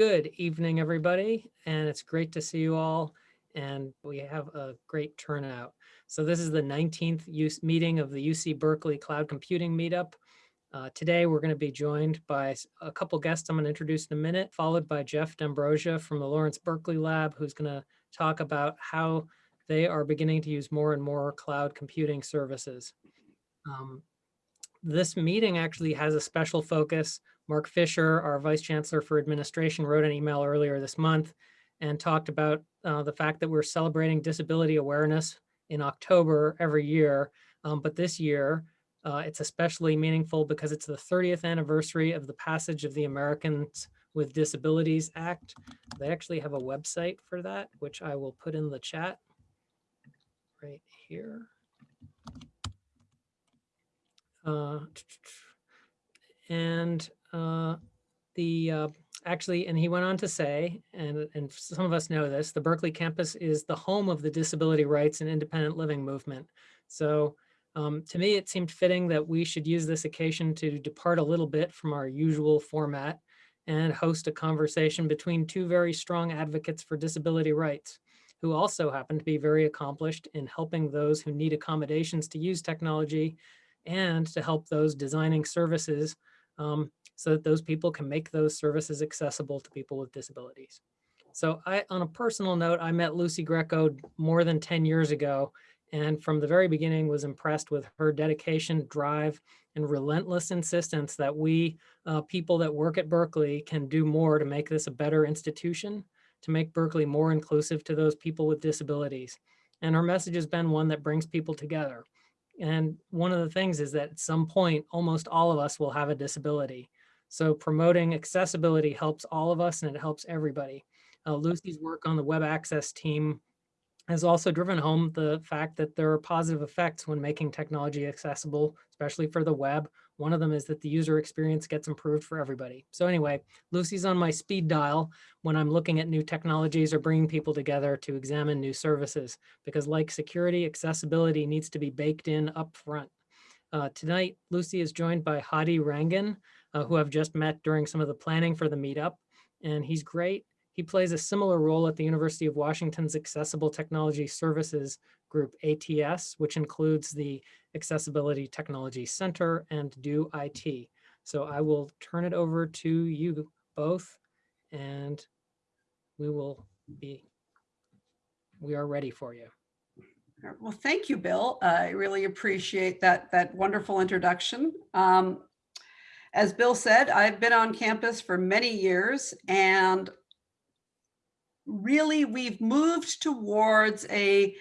Good evening, everybody, and it's great to see you all. And we have a great turnout. So this is the 19th use meeting of the UC Berkeley Cloud Computing Meetup. Uh, today, we're going to be joined by a couple guests I'm going to introduce in a minute, followed by Jeff D'Ambrogia from the Lawrence Berkeley Lab, who's going to talk about how they are beginning to use more and more cloud computing services. Um, this meeting actually has a special focus. Marc Fisher, our Vice Chancellor for Administration, wrote an email earlier this month and talked about uh, the fact that we're celebrating disability awareness in October every year. Um, but this year, uh, it's especially meaningful because it's the 30th anniversary of the passage of the Americans with Disabilities Act. They actually have a website for that, which I will put in the chat right here. Uh, and uh, the uh, actually, and he went on to say, and, and some of us know this, the Berkeley campus is the home of the disability rights and independent living movement. So um, to me, it seemed fitting that we should use this occasion to depart a little bit from our usual format and host a conversation between two very strong advocates for disability rights, who also happen to be very accomplished in helping those who need accommodations to use technology and to help those designing services um, so that those people can make those services accessible to people with disabilities. So I, on a personal note, I met Lucy Greco more than 10 years ago, and from the very beginning was impressed with her dedication, drive, and relentless insistence that we uh, people that work at Berkeley can do more to make this a better institution, to make Berkeley more inclusive to those people with disabilities. And her message has been one that brings people together. And one of the things is that at some point, almost all of us will have a disability. So promoting accessibility helps all of us and it helps everybody. Uh, Lucy's work on the web access team has also driven home the fact that there are positive effects when making technology accessible, especially for the web. One of them is that the user experience gets improved for everybody. So anyway, Lucy's on my speed dial when I'm looking at new technologies or bringing people together to examine new services, because like security, accessibility needs to be baked in up front. Uh, tonight, Lucy is joined by Hadi Rangin, uh, who I've just met during some of the planning for the meetup, and he's great he plays a similar role at the University of Washington's Accessible Technology Services Group, ATS, which includes the Accessibility Technology Center and Do IT. So I will turn it over to you both and we will be, we are ready for you. Well, thank you, Bill. I really appreciate that, that wonderful introduction. Um, as Bill said, I've been on campus for many years and really we've moved towards a,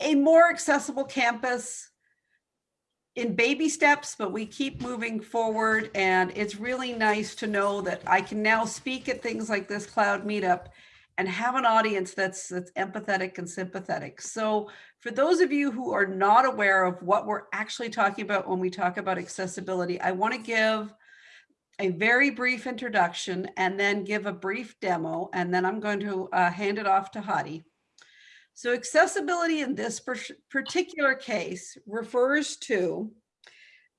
a more accessible campus in baby steps, but we keep moving forward. And it's really nice to know that I can now speak at things like this cloud meetup and have an audience that's, that's empathetic and sympathetic. So for those of you who are not aware of what we're actually talking about when we talk about accessibility, I want to give a very brief introduction and then give a brief demo, and then I'm going to uh, hand it off to Hadi. So accessibility in this particular case refers to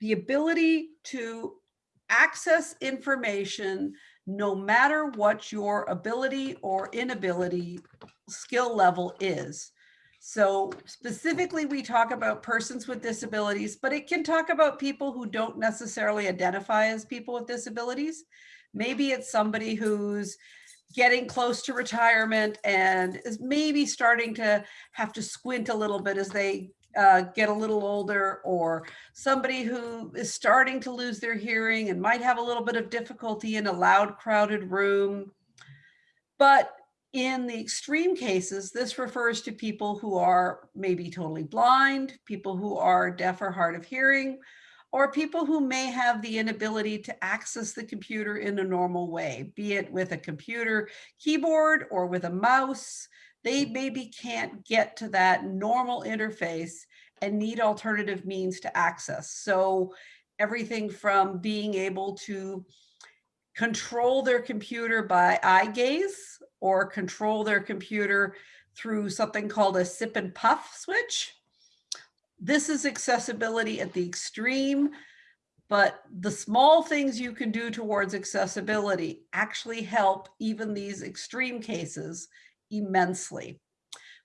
the ability to access information no matter what your ability or inability skill level is. So specifically, we talk about persons with disabilities, but it can talk about people who don't necessarily identify as people with disabilities. Maybe it's somebody who's getting close to retirement and is maybe starting to have to squint a little bit as they uh, get a little older or somebody who is starting to lose their hearing and might have a little bit of difficulty in a loud crowded room. But in the extreme cases, this refers to people who are maybe totally blind, people who are deaf or hard of hearing, or people who may have the inability to access the computer in a normal way, be it with a computer keyboard or with a mouse. They maybe can't get to that normal interface and need alternative means to access. So everything from being able to control their computer by eye gaze or control their computer through something called a sip and puff switch. This is accessibility at the extreme. But the small things you can do towards accessibility actually help even these extreme cases immensely.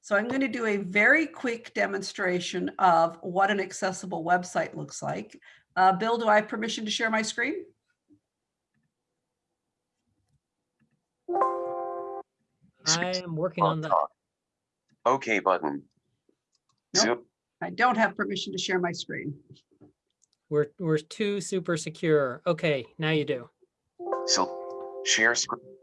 So I'm going to do a very quick demonstration of what an accessible website looks like. Uh, Bill, do I have permission to share my screen? I am working on that. OK button. Nope. I don't have permission to share my screen. We're, we're too super secure. Okay, now you do. so share screen.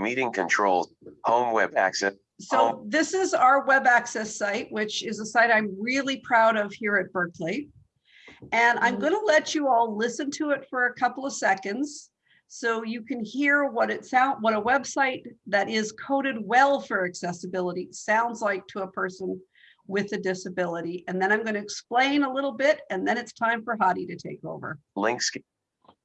Meeting controls, home web access, So this is our web access site, which is a site I'm really proud of here at Berkeley. And I'm Mhm. going to let you all listen to it for a couple of seconds. So you can hear what it sound, what a website that is coded well for accessibility sounds like to a person with a disability. And then I'm going to explain a little bit and then it's time for Hadi to take over. link skip,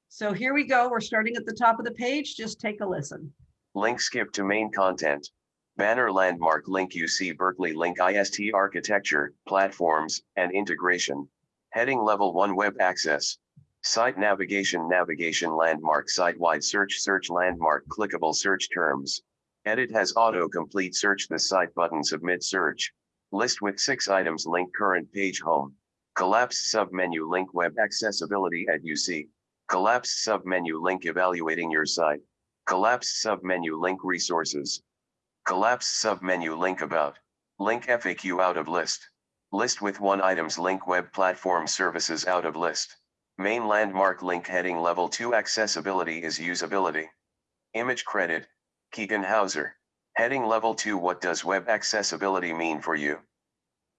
So here we go. We're starting at the top of the page. Just take a listen. Link skip to main content. Banner landmark link UC Berkeley link IST architecture, platforms, and integration. Heading level one web access. Site navigation navigation landmark site-wide search search landmark clickable search terms. Edit has auto-complete search the site button submit search. List with six items link current page home. Collapse submenu link web accessibility at UC. Collapse submenu link evaluating your site. Collapse submenu link resources. Collapse submenu link about. Link FAQ out of list. List with one items link web platform services out of list. Main landmark link heading level 2 accessibility is usability. Image credit. Keegan Hauser. Heading level 2 What does web accessibility mean for you?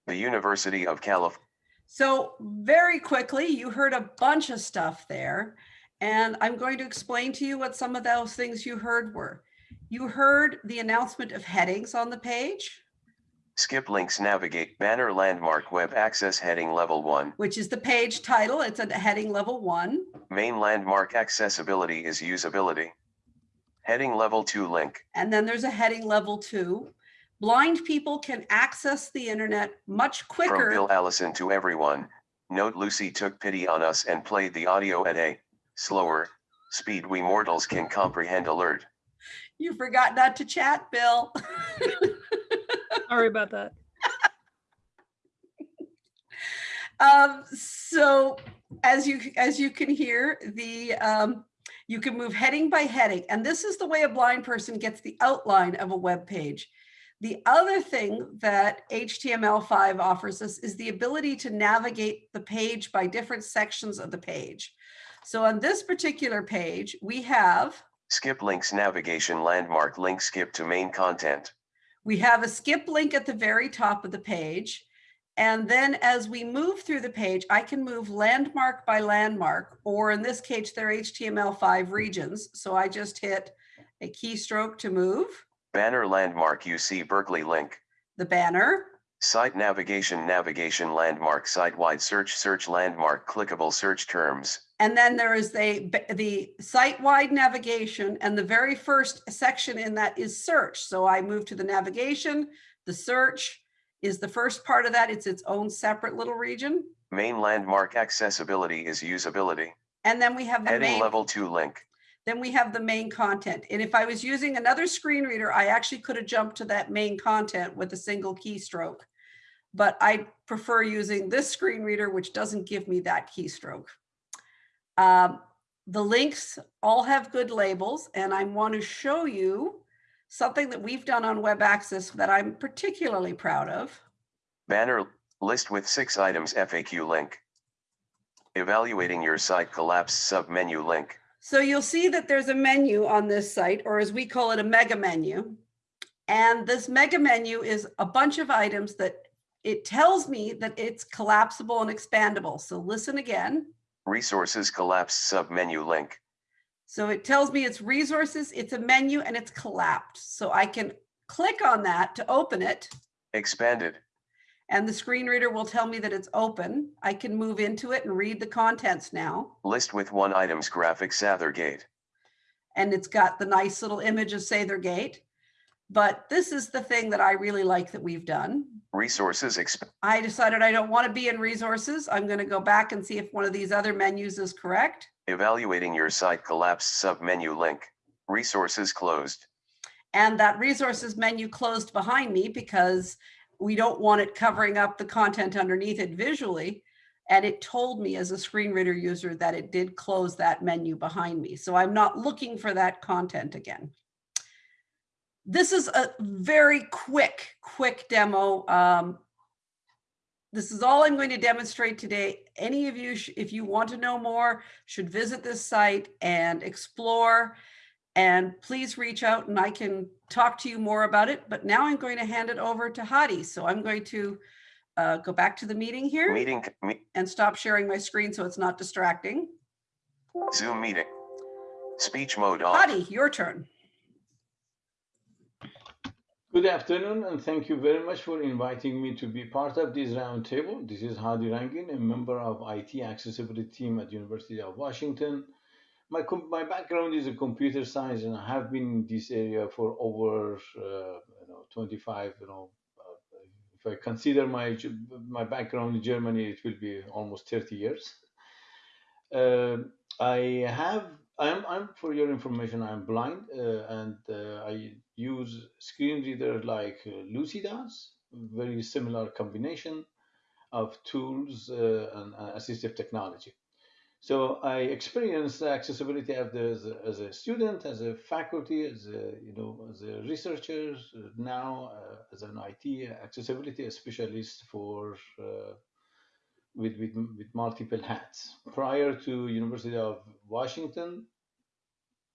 The University of California. So very quickly, you heard a bunch of stuff there. And I'm going to explain to you what some of those things you heard were. You heard the announcement of headings on the page, Skip links navigate banner landmark web access heading level 1. which is the page title. It's a heading level one. Main landmark accessibility is usability. Heading level 2 link. And then there's a heading level two. Blind people can access the internet much quicker. From Bill. Allison to everyone. Note Lucy took pity on us and played the audio at a slower speed we mortals can comprehend alert. You forgot not to chat, Bill. Sorry about that. Um, so as you, as you can hear, the, um, you can move heading by heading, and this is the way a blind person gets the outline of a web page. The other thing that HTML5 offers us is the ability to navigate the page by different sections of the page. So on this particular page, we have, Skip links navigation landmark link skip to main content. we have a skip link at the very top of the page. And then as we move through the page, I can move landmark by landmark, or in this case, they're HTML5 regions. So I just hit a keystroke to move Banner landmark UC Berkeley link. the banner. Site navigation navigation landmark site-wide search search landmark clickable search terms. And then there is a, the site-wide navigation and the very first section in that is search. So I move to the navigation, the search is the first part of that. It's its own separate little region. Main landmark accessibility is usability. And then we have the Heading main, level 2 link. then we have the main content. And if I was using another screen reader, I actually could have jumped to that main content with a single keystroke. But I prefer using this screen reader, which doesn't give me that keystroke. Um, the links all have good labels and I want to show you something that we've done on web access that I'm particularly proud of. Banner list with six items FAQ link. Evaluating your site collapse submenu link. So you'll see that there's a menu on this site, or as we call it, a mega menu. And this mega menu is a bunch of items that it tells me that it's collapsible and expandable. So listen again. Resources collapse submenu link. So it tells me it's resources, it's a menu, and it's collapsed. So I can click on that to open it, Expanded. and the screen reader will tell me that it's open. I can move into it and read the contents now. List with one items graphic Sather Gate. and it's got the nice little image of Sather Gate. But this is the thing that I really like that we've done. Resources I decided I don't want to be in resources. I'm going to go back and see if one of these other menus is correct. evaluating your site collapsed submenu link. Resources closed. And that resources menu closed behind me because we don't want it covering up the content underneath it visually. And it told me as a screen reader user that it did close that menu behind me. So I'm not looking for that content again. This is a very quick, quick demo. Um, this is all I'm going to demonstrate today. Any of you, if you want to know more, should visit this site and explore. And please reach out and I can talk to you more about it. But now I'm going to hand it over to Hadi. So I'm going to uh, go back to the meeting here Meeting, me- and stop sharing my screen so it's not distracting. Zoom meeting. Speech mode on. Hadi, your turn. Good afternoon, and thank you very much for inviting me to be part of this roundtable. This is Hadi Rangin, a member of IT accessibility team at University of Washington. My, my background is in computer science, and I have been in this area for over uh, you know 25. You know, uh, if I consider my my background in Germany, it will be almost 30 years. Uh, I have I'm, I'm for your information, I'm blind uh, and uh, I use screen reader like uh, Lucy does, very similar combination of tools uh, and uh, assistive technology. So I experienced the accessibility as a, as a student, as a faculty, as a, you know, as a researcher, uh, now as an IT accessibility specialist for with, with, with multiple hats. Prior to University of Washington,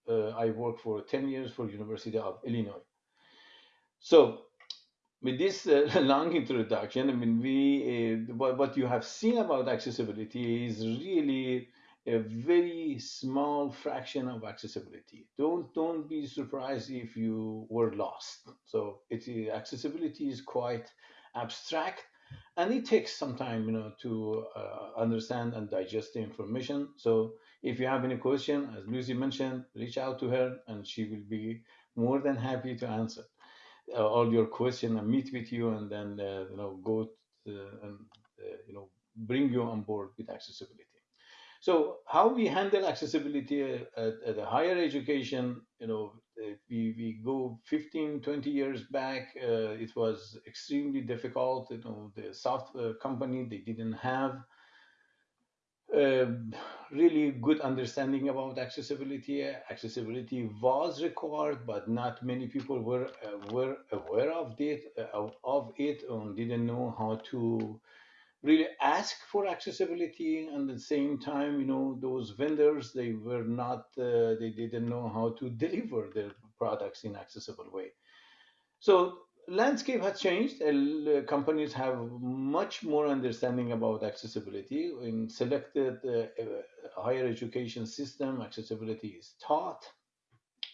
uh, I worked for 10 years for University of Illinois. So with this uh, long introduction, I mean, we uh, what, what you have seen about accessibility is really a very small fraction of accessibility. Don't don't be surprised if you were lost. So it's accessibility is quite abstract and it takes some time you know to uh, understand and digest the information. So if you have any question as lucy mentioned reach out to her and she will be more than happy to answer uh, all your question and meet with you and then uh, you know go to, and uh, you know bring you on board with accessibility. So how we handle accessibility at, at a higher education you know if we, we go 15 20 years back uh, it was extremely difficult you know the soft uh, company they didn't have uh, really good understanding about accessibility. Accessibility was required but not many people were uh, were aware of it uh, of it and didn't know how to really ask for accessibility and at the same time you know those vendors they were not uh, they didn't know how to deliver their products in accessible way. So landscape has changed. Uh, companies have much more understanding about accessibility. In selected uh, higher education system accessibility is taught.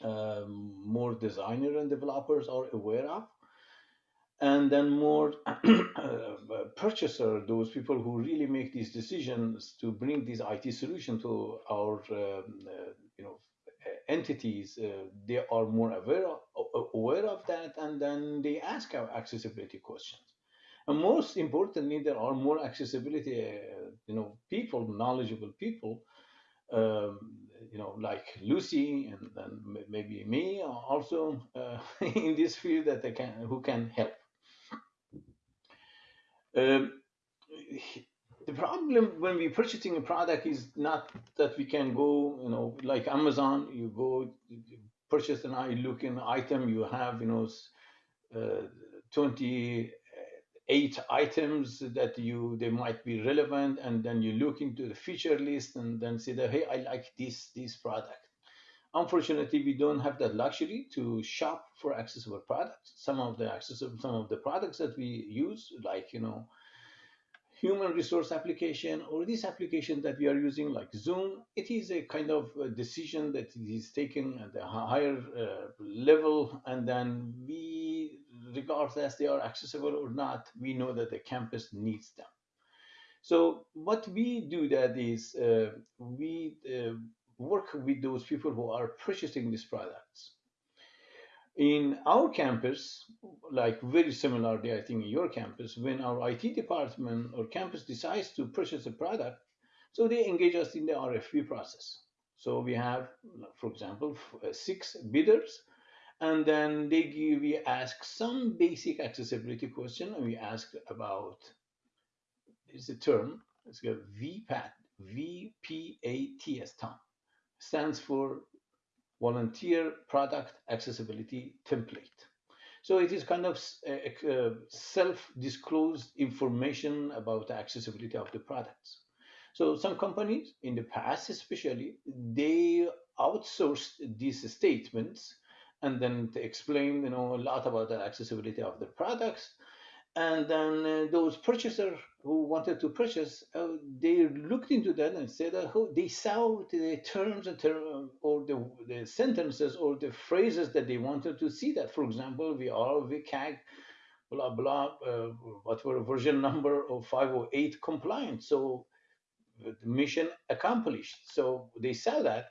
Um, more designer and developers are aware of and then more uh, purchaser, those people who really make these decisions to bring these IT solution to our um, uh, you know entities, uh, they are more aware of, aware of that, and then they ask our accessibility questions. And most importantly, there are more accessibility, uh, you know, people, knowledgeable people, um, you know, like Lucy and then maybe me also uh, in this field that they can who can help. Um, the problem when we're purchasing a product is not that we can go, you know, like Amazon, you go you purchase an eye looking item, you have, you know, uh, 28 items that you they might be relevant, and then you look into the feature list and then say that hey, I like this this product. Unfortunately, we don't have that luxury to shop for accessible products. Some of the accessible, some of the products that we use, like you know, human resource application or this application that we are using, like Zoom, it is a kind of a decision that is taken at a higher uh, level, and then we, regardless they are accessible or not, we know that the campus needs them. So what we do that is uh, we uh, work with those people who are purchasing these products. in our campus, like very similarly, I think in your campus, when our IT department or campus decides to purchase a product, so they engage us in the RFP process. So we have, for example, uh, six bidders, and then they give, we ask some basic accessibility question, and we ask about, is a term, it's a VPAT, V-P-A-T-S, Tom, stands for volunteer product accessibility template. So it is kind of self-disclosed information about the accessibility of the products. So some companies in the past, especially, they outsourced these statements and then to explain, you know, a lot about the accessibility of the products and then uh, those purchasers who wanted to purchase, uh, they looked into that and said uh, they saw the terms and term, or the, the sentences or the phrases that they wanted to see that. For example, we are WCAG, blah, blah, uh, whatever version number of 508 compliant. So the mission accomplished. So they saw that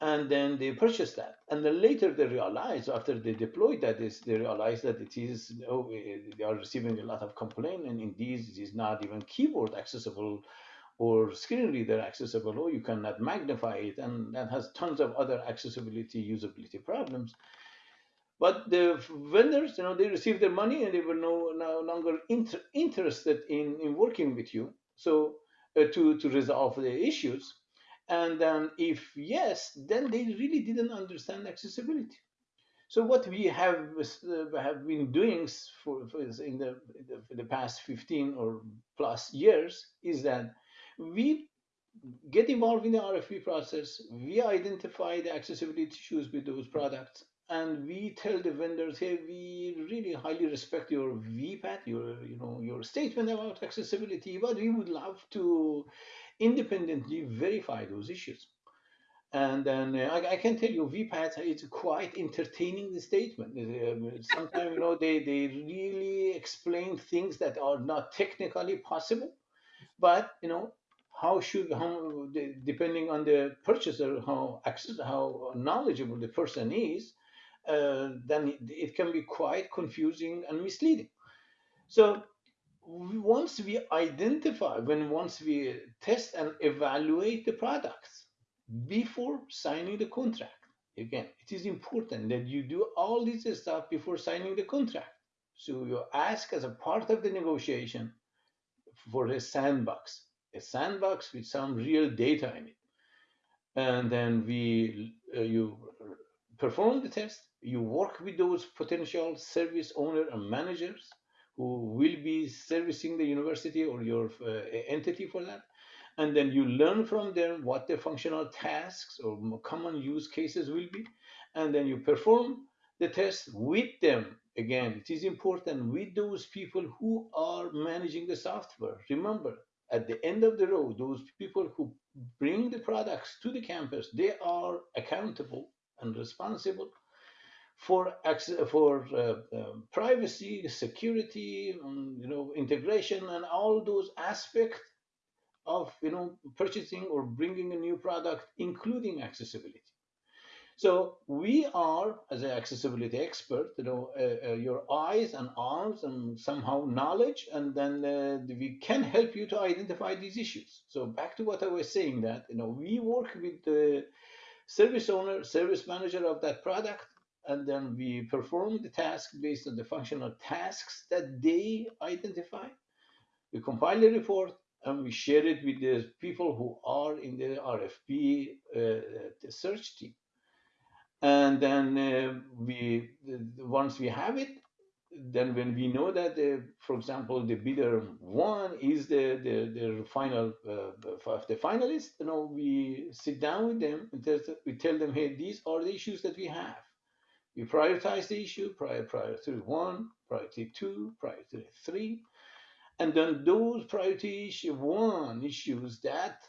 and then they purchased that. And then later they realized, after they deployed that, is they realized that it is oh, they are receiving a lot of complaint, and indeed it is not even keyboard accessible or screen reader accessible, or you cannot magnify it, and that has tons of other accessibility usability problems. But the vendors, you know, they received their money and they were no, no longer inter interested in, in working with you. So uh, to, to resolve the issues. And then if yes, then they really didn't understand accessibility. So what we have uh, have been doing for, for in, the, in the past 15 or plus years is that we get involved in the RFP process, we identify the accessibility issues with those products, and we tell the vendors, hey, we really highly respect your VPAT, your you know your statement about accessibility, but we would love to independently verify those issues. And then uh, I, I, can tell you, VPAT is quite entertaining the statement. Uh, sometimes, you know, they, they really explain things that are not technically possible, but, you know, how should, how, depending on the purchaser, how access, how knowledgeable the person is, uh, then it, it can be quite confusing and misleading. So once we identify, when once we test and evaluate the products before signing the contract, again, it is important that you do all this stuff before signing the contract. So you ask as a part of the negotiation for a sandbox, a sandbox with some real data in it. And then we, uh, you perform the test, you work with those potential service owner and managers who will be servicing the university or your uh, entity for that. And then you learn from them what the functional tasks or common use cases will be. And then you perform the test with them. Again, it is important with those people who are managing the software. Remember, at the end of the road, those people who bring the products to the campus, they are accountable and responsible for for uh, uh, privacy, security, um, you know, integration, and all those aspects of you know purchasing or bringing a new product, including accessibility. So we are, as an accessibility expert, you know, uh, uh, your eyes and arms and somehow knowledge, and then uh, we can help you to identify these issues. So back to what I was saying that, you know, we work with the service owner, service manager of that product, and then we perform the task based on the functional tasks that they identify. We compile the report and we share it with the people who are in the RFP uh, the search team. And then uh, we, once we have it, then when we know that, the, for example, the bidder one is the the, the final uh, the finalist, you know, we sit down with them and we tell them, hey, these are the issues that we have we prioritize the issue, priority one, priority two, priority three, and then those priority issue one issues that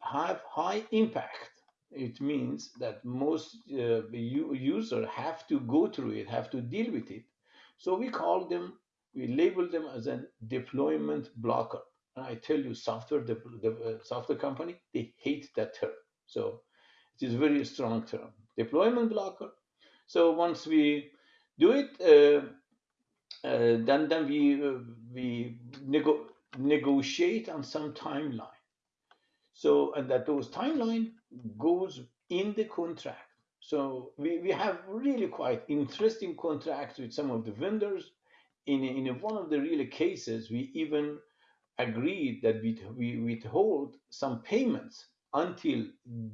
have high impact. It means that most uh, user have to go through it, have to deal with it. So we call them, we label them as a deployment blocker. And I tell you, software, the, the uh, software company, they hate that term. So it is a very strong term. Deployment blocker So once we do it, uh, uh, then then we uh, we nego- negotiate on some timeline. So and that those timeline goes in the contract. So we, we have really quite interesting contracts with some of the vendors. In, in one of the really cases, we even agreed that we, we withhold some payments until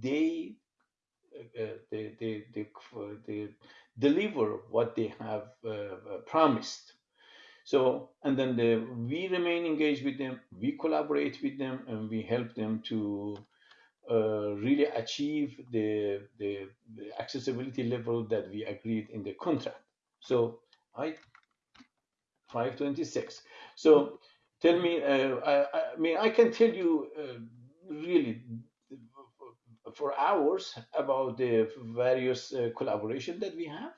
they, they, they, they, they deliver what they have uh, promised. So, and then the, we remain engaged with them, we collaborate with them, and we help them to uh, really achieve the, the, the, accessibility level that we agreed in the contract. So I 526. So tell me, uh, I, I, mean, I can tell you uh, really for hours about the various uh, collaboration that we have.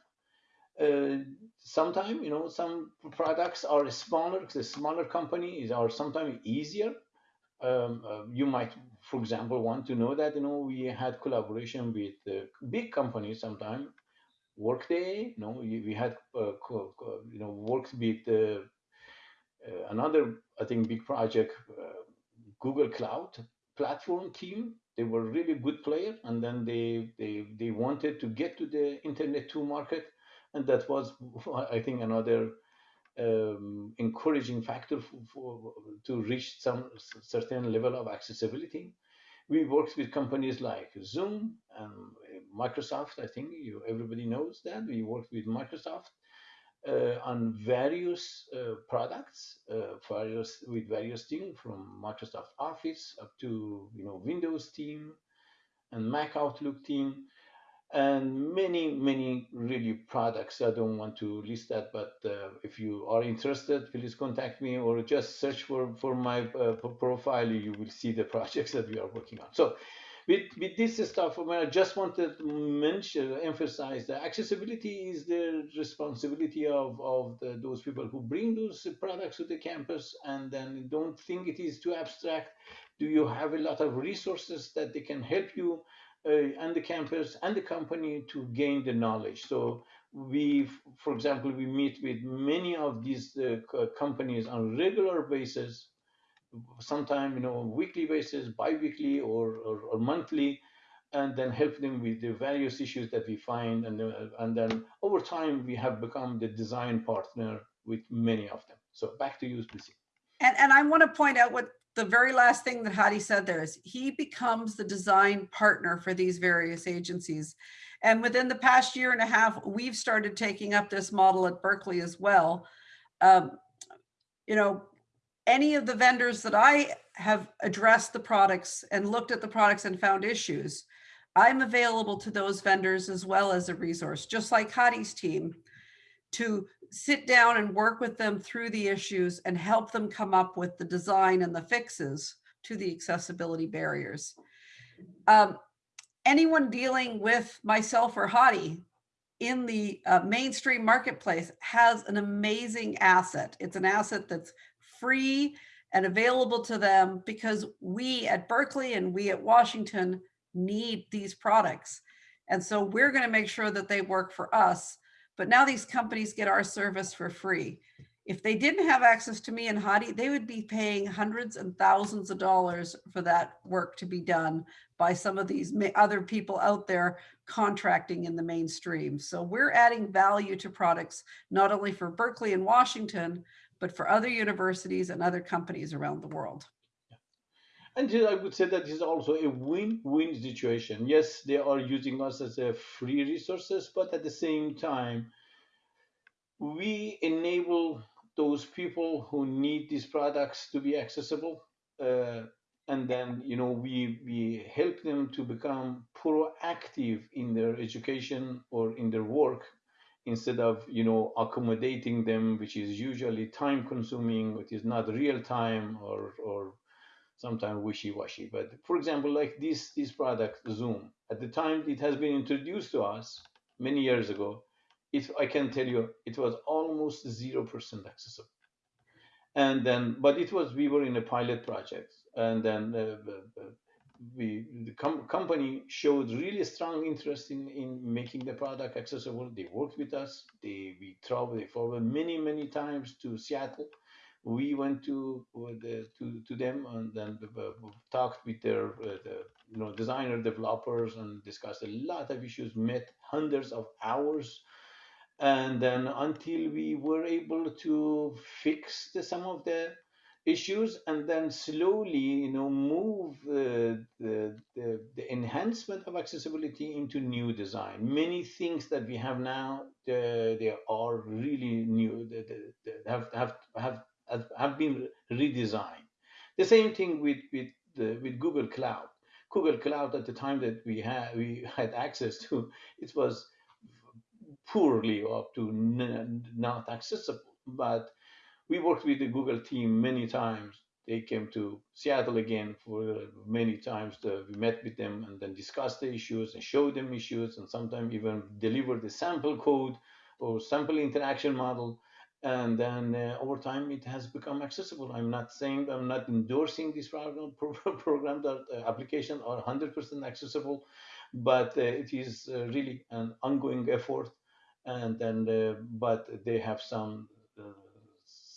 Uh, sometimes, you know, some products are smaller, the smaller companies are sometimes easier um, uh, you might, for example, want to know that you know we had collaboration with uh, big companies sometime. Workday, you know, we, had uh, you know worked with uh, another I think big project, Google Cloud platform team. They were really good player, and then they they they wanted to get to the Internet 2 market, and that was I think another um, encouraging factor for, for, to reach some certain level of accessibility. We worked with companies like Zoom and Microsoft. I think you, everybody knows that we worked with Microsoft on various uh, products, uh, various with various teams from Microsoft Office up to you know Windows team and Mac Outlook team. And many many really products. I don't want to list that but uh, if you are interested please contact me or just search for for my uh, profile. You will see the projects that we are working on. So with with this stuff i just wanted to mention emphasize that accessibility is the responsibility of of the, those people who bring those products to the campus. And then don't think it is too abstract. Do you have a lot of resources that they can help you uh, and the campus and the company to gain the knowledge. So we, for example, we meet with many of these uh, companies on regular basis, sometime you know weekly basis, bi-weekly or, or, or, monthly, and then help them with the various issues that we find, and uh, and then over time we have become the design partner with many of them. So back to you, Lucy. And and I want to point out what the very last thing that Hadi said there is he becomes the design partner for these various agencies. And within the past year and a half, we've started taking up this model at Berkeley as well. Um, you know, any of the vendors that I have addressed the products and looked at the products and found issues, I'm available to those vendors as well as a resource, just like Hadi's team, to sit down and work with them through the issues and help them come up with the design and the fixes to the accessibility barriers. Um, anyone dealing with myself or Hadi in the uh, mainstream marketplace has an amazing asset. It's an asset that's free and available to them because we at Berkeley and we at Washington need these products. And so we're going to make sure that they work for us but now these companies get our service for free. If they didn't have access to me and Hadi, they would be paying hundreds and thousands of dollars for that work to be done by some of these other people out there contracting in the mainstream. So we're adding value to products, not only for Berkeley and Washington, but for other universities and other companies around the world. And I would say that is also a win-win situation. Yes, they are using us as a free resources, but at the same time, we enable those people who need these products to be accessible. Uh, and then, you know, we, we help them to become proactive in their education or in their work instead of, you know, accommodating them, which is usually time consuming, it is not real time or, or sometimes wishy-washy. But for example, like this, this product, Zoom, at the time it has been introduced to us many years ago, it, I can tell you, it was almost 0% accessible. And then, but it was, we were in a pilot project. And then uh, uh, uh we the com- company showed really strong interest in, in making the product accessible. They worked with us. They we traveled they traveled many many times to Seattle. We went to the, to to them and then talked with their uh, the, you know designer developers and discussed a lot of issues. Met hundreds of hours and then until we were able to fix the, some of the issues and then slowly you know move uh, the, the, the enhancement of accessibility into new design. Many things that we have now uh, they are really new they, they, have, have have have been redesigned. The same thing with with the, with google cloud. Google cloud at the time that we had we had access to it was poorly up to not accessible but we worked with the Google team many times. They came to Seattle again for many times. We met with them and then discussed the issues and showed them issues and sometimes even delivered the sample code or sample interaction model. And then uh, over time, it has become accessible. I'm not saying I'm not endorsing this program, program that uh, application are 100% accessible, but uh, it is uh, really an ongoing effort. And then, uh, but they have some uh,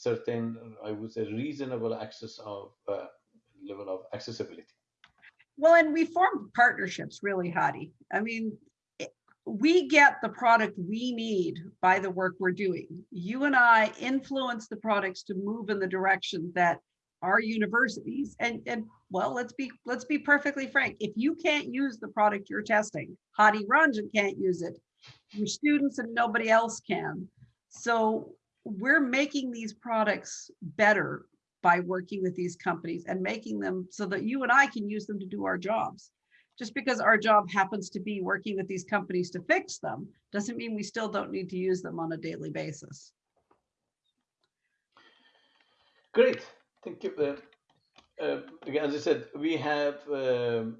certain, I would say, reasonable access of uh, level of accessibility. Well, and we form partnerships really, Hadi. I mean, we get the product we need by the work we're doing. You and I influence the products to move in the direction that our universities and, and well, let's be, let's be perfectly frank. If you can't use the product you're testing, Hadi Ranjan can't use it. Your students and nobody else can. So we're making these products better by working with these companies and making them so that you and I can use them to do our jobs. Just because our job happens to be working with these companies to fix them, doesn't mean we still don't need to use them on a daily basis. Great, thank you. Uh, uh, as I said, we have um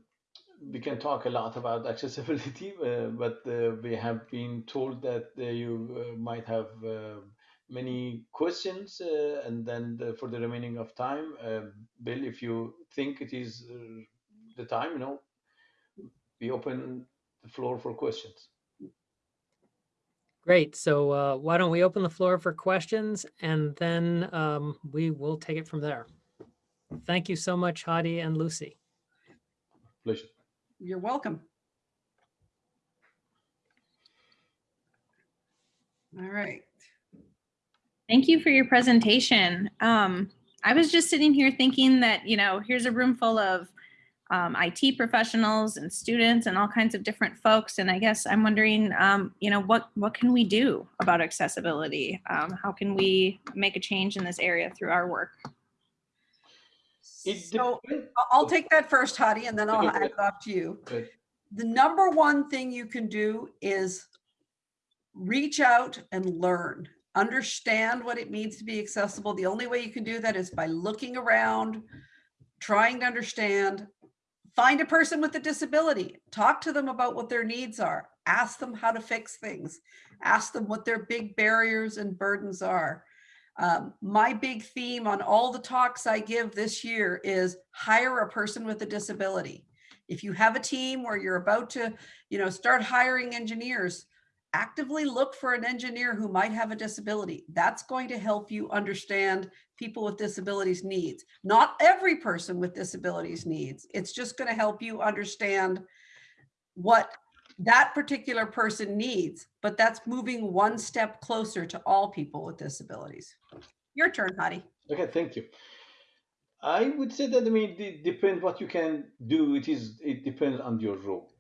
we can talk a lot about accessibility, uh, but uh, we have been told that uh, you uh, might have uh, many questions, uh, and then the, for the remaining of time, uh, Bill, if you think it is uh, the time, you know, we open the floor for questions. Great. So uh, why don't we open the floor for questions and then um, we will take it from there. Thank you so much, Hadi and Lucy. Pleasure. You're welcome. All right. Thank you for your presentation. Um, I was just sitting here thinking that, you know, here's a room full of um, IT professionals and students and all kinds of different folks. And I guess I'm wondering, um, you know, what, what can we do about accessibility? Um, how can we make a change in this area through our work? So. I- I'll take that first, Hadi, and then I'll Okay, hand it off to you. Good. The number one thing you can do is reach out and learn. Understand what it means to be accessible. The only way you can do that is by looking around, trying to understand. Find a person with a disability. Talk to them about what their needs are. Ask them how to fix things. Ask them what their big barriers and burdens are. Um, my big theme on all the talks I give this year is hire a person with a disability. If you have a team where you're about to, you know, start hiring engineers, actively look for an engineer who might have a disability. That's going to help you understand people with disabilities needs. Not every person with disabilities needs. It's just going to help you understand what that particular person needs, but that's moving one step closer to all people with disabilities. Your turn, Hadi. Okay, thank you. I would say that I mean it depends what you can do. It is it depends on your role.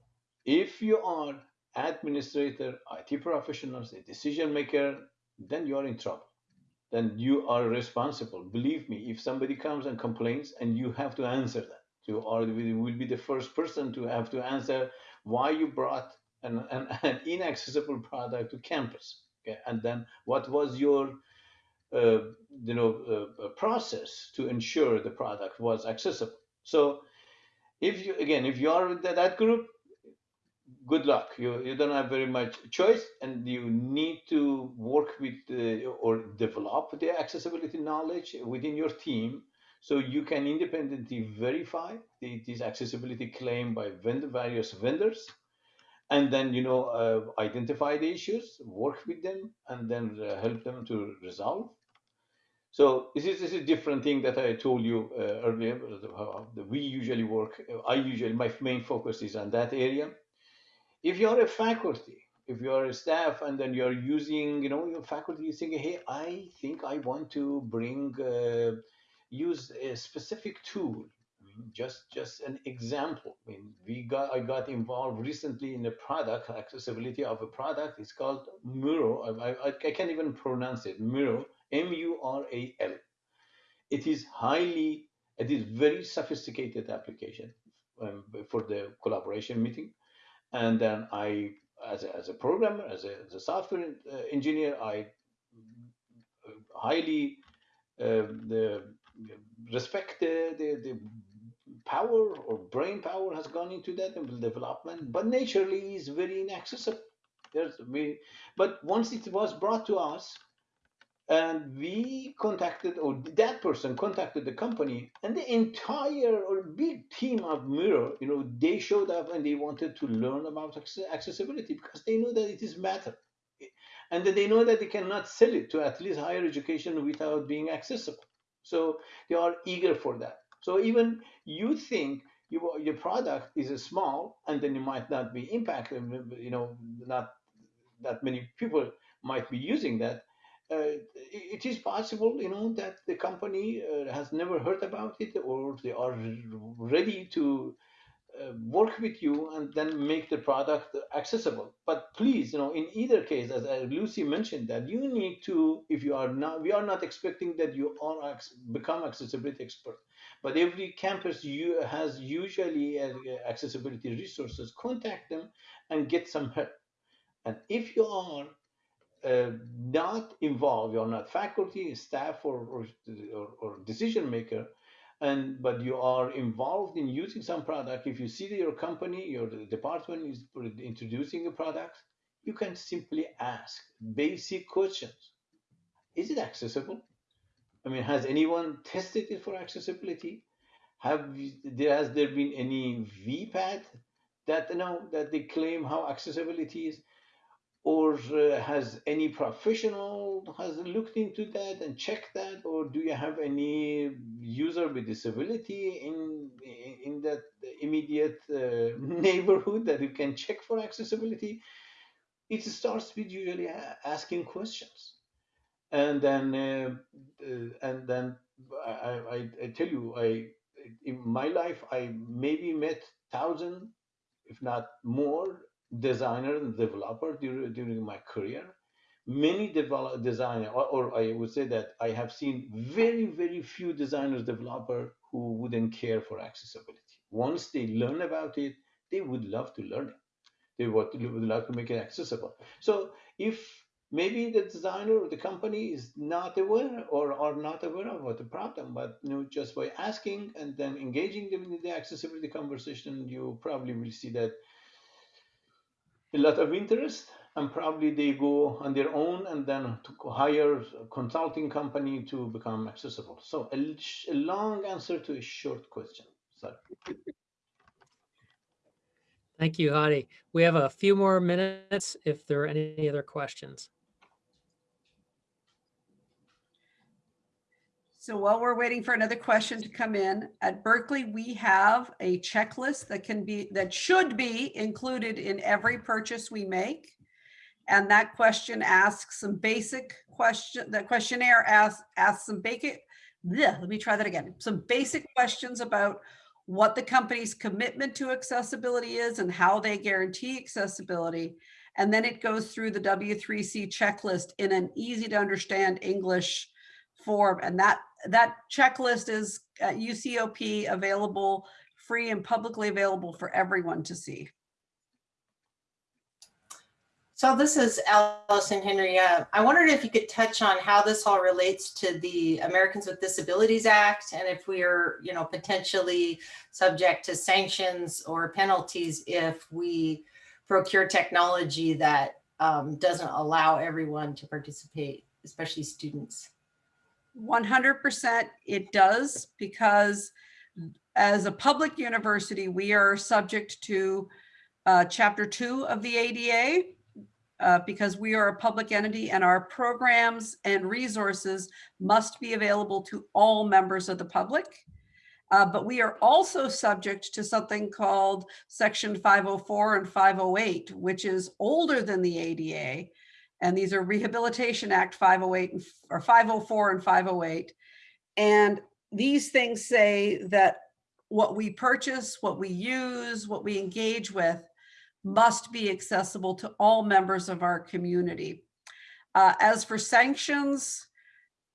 If you are administrator, IT professionals, a decision maker, then you are in trouble. Then you are responsible. Believe me, if somebody comes and complains, and you have to answer that, you are will be the first person to have to answer why you brought an, an, an inaccessible product to campus. Okay, and then what was your uh, you know uh, process to ensure the product was accessible. So if you again if you are that, that group, good luck. You you don't have very much choice, and you need to work with uh, or develop the accessibility knowledge within your team So you can independently verify the, this accessibility claim by vendor, various vendors, and then you know uh, identify the issues, work with them, and then uh, help them to resolve. So this is this is a different thing that I told you uh, earlier. How we usually work. I usually my main focus is on that area. If you are a faculty, if you are a staff, and then you are using, you know, your faculty is saying, hey, I think I want to bring uh, use a specific tool. I mean, just just an example. I mean, we got I got involved recently in a product accessibility of a product. It's called Muro. I, I, I can't even pronounce it. Muro M-U-R-A-L. It is highly, it is very sophisticated application um, for the collaboration meeting. And then I, as a, as a programmer, as a, as a software uh, engineer, I highly uh, the, respect the, the, the power or brain power has gone into that development, but naturally is very inaccessible. There's, we, but once it was brought to us, and we contacted or that person contacted the company and the entire or big team of Miro you know they showed up and they wanted to learn about accessibility because they know that it is matter and that they know that they cannot sell it to at least higher education without being accessible. So they are eager for that. So even you think you, your product is a small and then you might not be impacted you know not that many people might be using that it is possible, you know, that the company uh, has never heard about it or they are ready to uh, work with you and then make the product accessible. But please, you know, in either case, as Lucy mentioned, that you need to, if you are not, we are not expecting that you are become accessibility expert, but every campus you has usually accessibility resources. Contact them and get some help. And if you are uh, not involved, you're not faculty, staff, or, or, or, or, decision maker, and but you are involved in using some product. If you see that your company, your department is introducing a product, you can simply ask basic questions. Is it accessible? I mean, has anyone tested it for accessibility? Have there has there been any VPAT that you know that they claim how accessibility is? Or uh, has any professional has looked into that and checked that or do you have any user with disability in in that immediate uh, neighborhood that you can check for accessibility? It starts with usually asking questions. And then uh, uh, and then I, I, I tell you i in my life i maybe met thousand if not more designer and developer during, during my career. Many develop designer, or, or, I would say that I have seen very, very few designers, developer who wouldn't care for accessibility. Once they learn about it, they would love to learn it. They would, would love to make it accessible. So if maybe the designer or the company is not aware or are not aware of what the problem, but you know, just by asking and then engaging them in the accessibility conversation, you probably will see that a lot of interest and probably they go on their own and then to hire a consulting company to become accessible. So a, a long answer to a short question. Sorry. Thank you, Hadi. We have a few more minutes if there are any other questions. So while we're waiting for another question to come in, at Berkeley, we have a checklist that can be, that should be included in every purchase we make. And that question asks some basic question, the questionnaire asks, asks some basic, bleh, let me try that again. Some basic questions about what the company's commitment to accessibility is and how they guarantee accessibility. And then it goes through the W3C checklist in an easy to understand English form. And that that checklist is at UCOP available, free and publicly available for everyone to see. So this is Allison Henry. Uh, I wondered if you could touch on how this all relates to the Americans with Disabilities Act and if we are, you know, potentially subject to sanctions or penalties if we procure technology that um, doesn't allow everyone to participate, especially students. 100% it does because as a public university, we are subject to uh, chapter two of the ADA uh, because we are a public entity and our programs and resources must be available to all members of the public. Uh, but we are also subject to something called section 504 and 508, which is older than the ADA. And these are Rehabilitation Act 508 and, or 504 and 508. And these things say that what we purchase, what we use, what we engage with must be accessible to all members of our community. Uh, as for sanctions,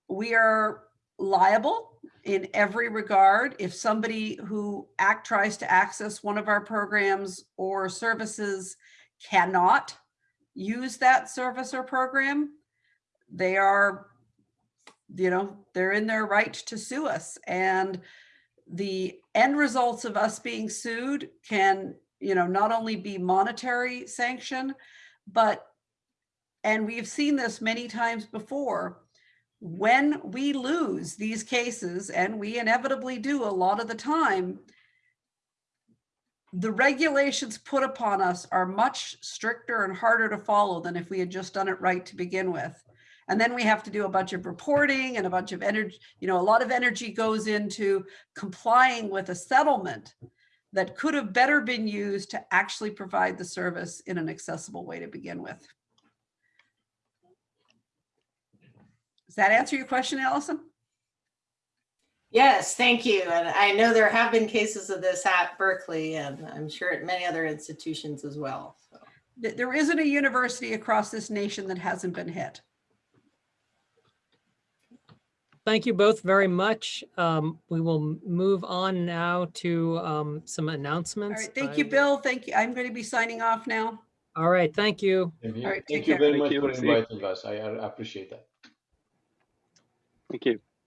we are liable in every regard. If somebody who act tries to access one of our programs or services cannot use that service or program, they are, you know, they're in their right to sue us. And the end results of us being sued can, you know, not only be monetary sanction, but, and we've seen this many times before, when we lose these cases, and we inevitably do a lot of the time, the regulations put upon us are much stricter and harder to follow than if we had just done it right to begin with. And then we have to do a bunch of reporting and a bunch of energy, you know, a lot of energy goes into complying with a settlement that could have better been used to actually provide the service in an accessible way to begin with. Does that answer your question, Allison? Yes, thank you. And I know there have been cases of this at Berkeley and I'm sure at many other institutions as well. So. There isn't a university across this nation that hasn't been hit. Thank you both very much. Um, we will move on now to um, some announcements. right, thank I you, Bill. Thank you. I'm going to be signing off now. All right, thank you. Thank you All right, Thank you very Thank much you. for inviting us. I I appreciate that. Thank you.